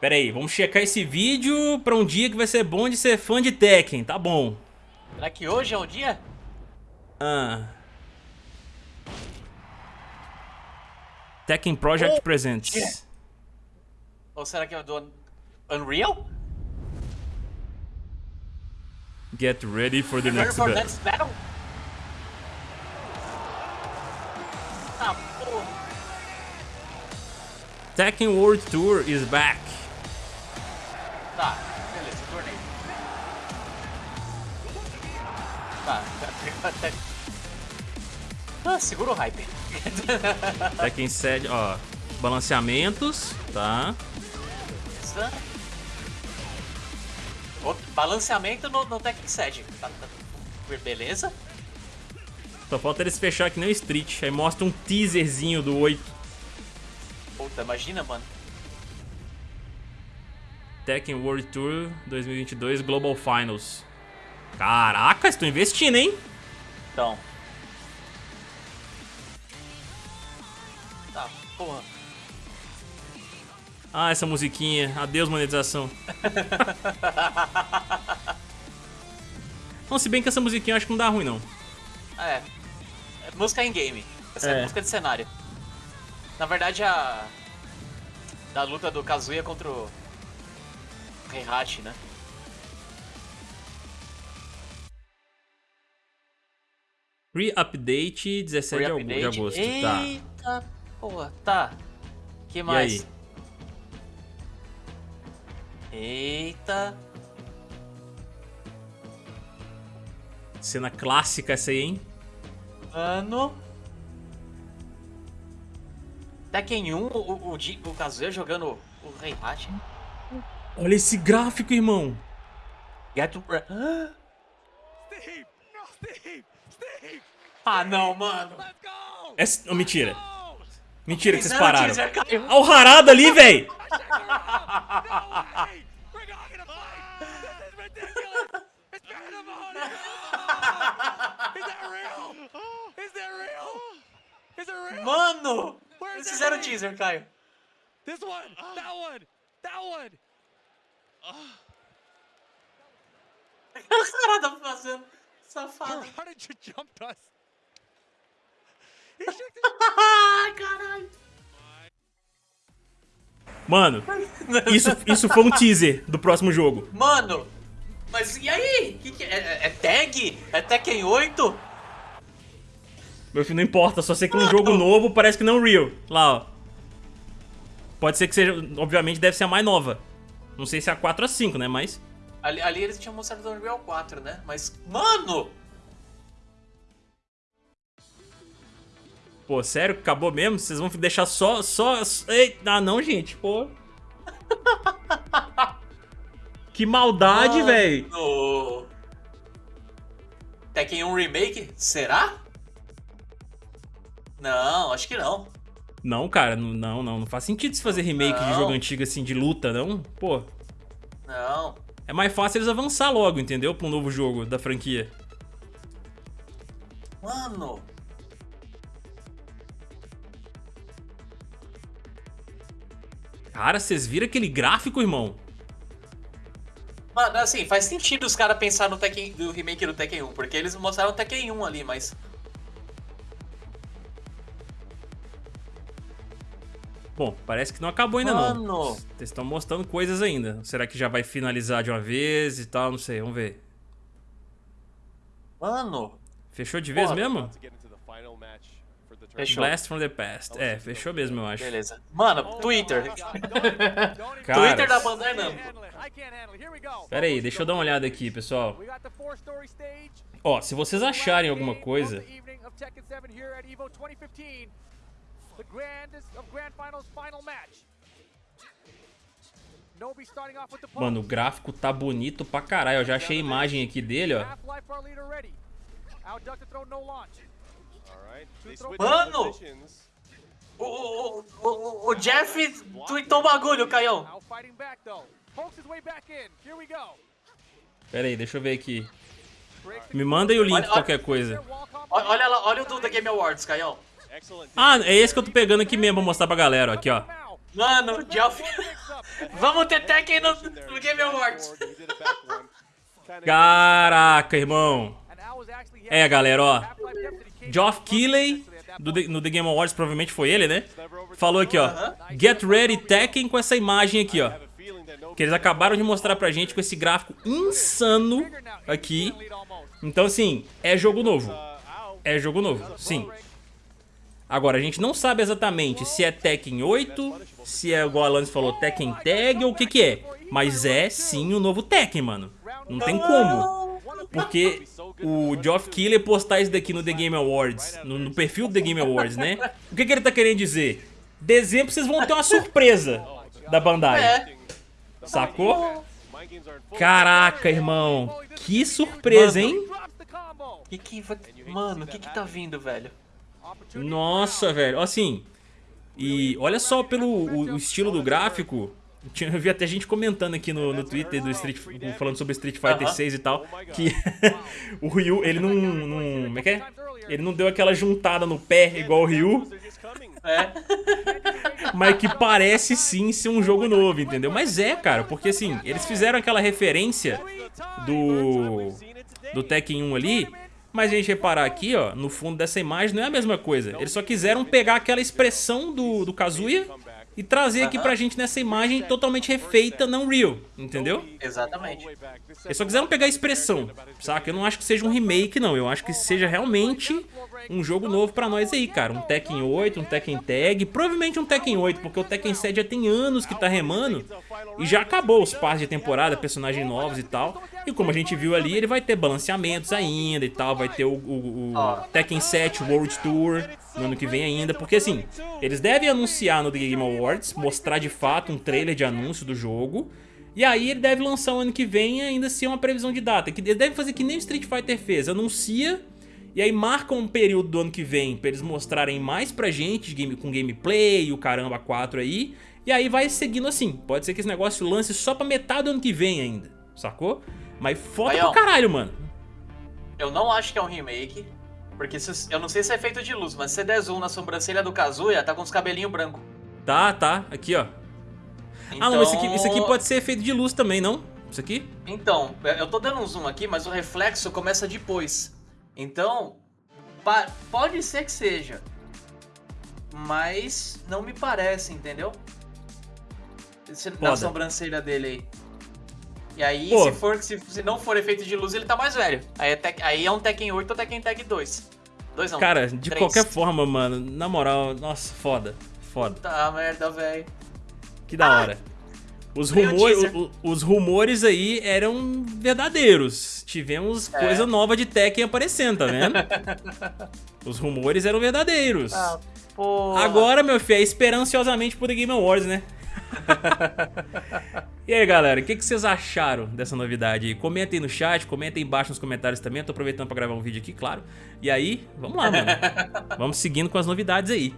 Pera aí, vamos checar esse vídeo pra um dia que vai ser bom de ser fã de Tekken, tá bom. Será que hoje é o dia? Ah. Tekken Project Oh, Presents. yeah. Ou será que é do Unreal? Get ready for the next for battle. next battle? Tekken World Tour is back. Tá, beleza, torneio. Tá, até... Ah, segura o hype. Tekken 7, ó. Balanceamentos, tá? Beleza. Outro Balanceamento no, no Tekken 7. Tá, tá, beleza? Só falta eles fechar que nem o Street. Aí mostra um teaserzinho do 8. Puta, imagina, mano. Tekken World Tour 2022 Global Finals. Caraca, estou investindo, hein? Então. Tá, porra. Ah, essa musiquinha. Adeus, monetização. não, se bem que essa musiquinha eu acho que não dá ruim, não. É. é música em game. Essa é. É. música de cenário. Na verdade, a. Da luta do Kazuya contra o. Heihachi, né? Re-update 17 de agu- de agosto. Tá. Eita, porra, tá. que E mais? aí? Eita. Cena clássica essa aí, hein? Mano. Tekken 1, o, o, o, o Kazuya jogando o Heihachi. Olha esse gráfico, irmão. Get! Steve! Ah, não, mano. Let's go! Essa... oh, mentira. Mentira que vocês pararam. Olha o Harada ali, velho. Mano! Eles fizeram teaser, Caio. This one! That one! That one! O cara tá fazendo. Safado. How did you jump us? Ah, caralho. Mano, isso, isso foi um teaser do próximo jogo. Mano, mas e aí? Que que é? É- É tag? É Tekken 8? Meu filho, não importa, só sei que um jogo novo parece que não real. Lá, ó. Pode ser que seja, obviamente deve ser a mais nova. Não sei se é a 4 ou a 5, né, mas... Ali, ali eles tinham mostrado o Unreal 4, né? Mas, mano! Pô, sério? Acabou mesmo? Vocês vão deixar só... só... Ei, ah, não, gente, pô. Que maldade, velho. Tekken 1 Remake? Será? Não, acho que não. Não, cara, não, não, não. Faz sentido se fazer remake de Não. jogo antigo assim, de luta, não? Pô, Não. é mais fácil eles avançar logo, entendeu? Pra um novo jogo da franquia. Mano! Cara, vocês viram aquele gráfico, irmão? Mano, assim, faz sentido os caras pensar no Tekken, do remake do Tekken 1, porque eles mostraram o Tekken 1 ali, mas... Bom, parece que não acabou ainda não. Mano! Vocês estão mostrando coisas ainda. Será que já vai finalizar de uma vez e tal? Não sei, vamos ver. Mano! Fechou de vez Porra. mesmo? Fechou. Blast from the past. É, fechou mesmo, eu acho. Beleza. Mano, Twitter. Cara, Twitter da Bandai Namco. Pera aí, deixa eu dar uma olhada aqui, pessoal. Ó, se vocês acharem alguma coisa... The evening of Tekken 7 here at EVO 2015. The grandest of grand finals final match. Nobi starting off with the Mano, o gráfico tá bonito pra caralho. Eu já achei a imagem aqui dele, ó. Mano! O, o, o, o, o Jeff tweetou um bagulho, Caião. Pera aí, deixa eu ver aqui. Me manda aí o link, Olha- qualquer coisa. olha lá, olha o do The Game Awards, Caião. Ah, é esse que eu tô pegando aqui mesmo pra mostrar pra galera, ó, aqui, ó. Mano, Jeff. Vamos ter Tekken no, no Game Awards. Caraca, irmão. É, galera, ó. Geoff Keighley, do The- no The Game Awards, provavelmente foi ele, né? Falou aqui, ó. Get ready Tekken com essa imagem aqui, ó. Que eles acabaram de mostrar pra gente com esse gráfico insano aqui. Então, assim, é jogo novo. É jogo novo, sim. Agora, a gente não sabe exatamente se é Tekken 8, se é, igual a Lance falou, Tekken Tag ou o que que é. Mas é, sim, o novo Tekken, mano. Não tem como. Porque o Geoff Keighley postar isso daqui no The Game Awards, no, no perfil do The Game Awards, né? O que, que ele tá querendo dizer? Dezembro vocês vão ter uma surpresa da Bandai. É. Sacou? Caraca, irmão. Que surpresa, hein? Que que. Mano, o que que tá vindo, velho? Nossa, velho. Assim, e olha só pelo o, o estilo do gráfico. Tinha- Eu vi até gente comentando aqui no, no Twitter do Street, falando sobre Street Fighter Aham. 6 e tal, que o Ryu, ele não, não. Como é que é? Ele não deu aquela juntada no pé igual o Ryu, É. mas que parece sim ser um jogo novo, entendeu? Mas é, cara, porque assim, eles fizeram aquela referência do do Tekken 1 ali, mas a gente reparar aqui, ó, no fundo dessa imagem não é a mesma coisa. Eles só quiseram pegar aquela expressão do, do Kazuya e trazer aqui pra gente nessa imagem totalmente refeita, não real, entendeu? Exatamente. Eles só quiseram pegar a expressão, saca? Eu não acho que seja um remake, não. Eu acho que seja realmente um jogo novo pra nós aí, cara. Um Tekken 8, um Tekken Tag, provavelmente um Tekken 8, porque o Tekken 7 já tem anos que tá remando e já acabou os passos de temporada, personagens novos e tal. E como a gente viu ali, ele vai ter balanceamentos ainda e tal, vai ter o, o- o. Tekken 7 World Tour no ano que vem ainda, porque assim, eles devem anunciar no The Game Awards, mostrar de fato um trailer de anúncio do jogo. E aí ele deve lançar o ano que vem ainda assim uma previsão de data. Que ele deve fazer que nem o Street Fighter fez, anuncia e aí marca um período do ano que vem pra eles mostrarem mais pra gente game, com gameplay o caramba 4 aí. E aí vai seguindo assim. Pode ser que esse negócio lance só pra metade do ano que vem ainda, sacou? Mas foda Baião. pra caralho, mano. Eu não acho que é um remake. Porque se- eu não sei se é feito de luz, mas se você der zoom na sobrancelha do Kazuya, tá com os cabelinhos brancos. Tá, tá, aqui ó. Então... Ah não, mas isso aqui, isso aqui pode ser efeito de luz também, não? Isso aqui? Então, eu tô dando um zoom aqui, mas o reflexo começa depois. Então, pode ser que seja. Mas não me parece, entendeu? Na Foda. sobrancelha dele aí. E aí, Pô. se, for, se, se não for efeito de luz, ele tá mais velho. Aí é, Tek- aí é um Tekken 8 ou Tekken Tag 2. 2 não. Cara, de qualquer forma, mano, na moral, nossa, foda. Foda. Tá merda, velho. Que da hora. Os, veio o os rumores aí eram verdadeiros. Tivemos É. coisa nova de Tekken aparecendo, tá vendo? Os rumores eram verdadeiros. Ah. Agora, meu filho, é esperar ansiosamente por The Game Awards, né? e aí, galera, o que, que vocês acharam dessa novidade? Comentem no chat, comentem embaixo nos comentários também. Eu tô aproveitando pra gravar um vídeo aqui, claro. E aí, vamos lá, mano. vamos seguindo com as novidades aí.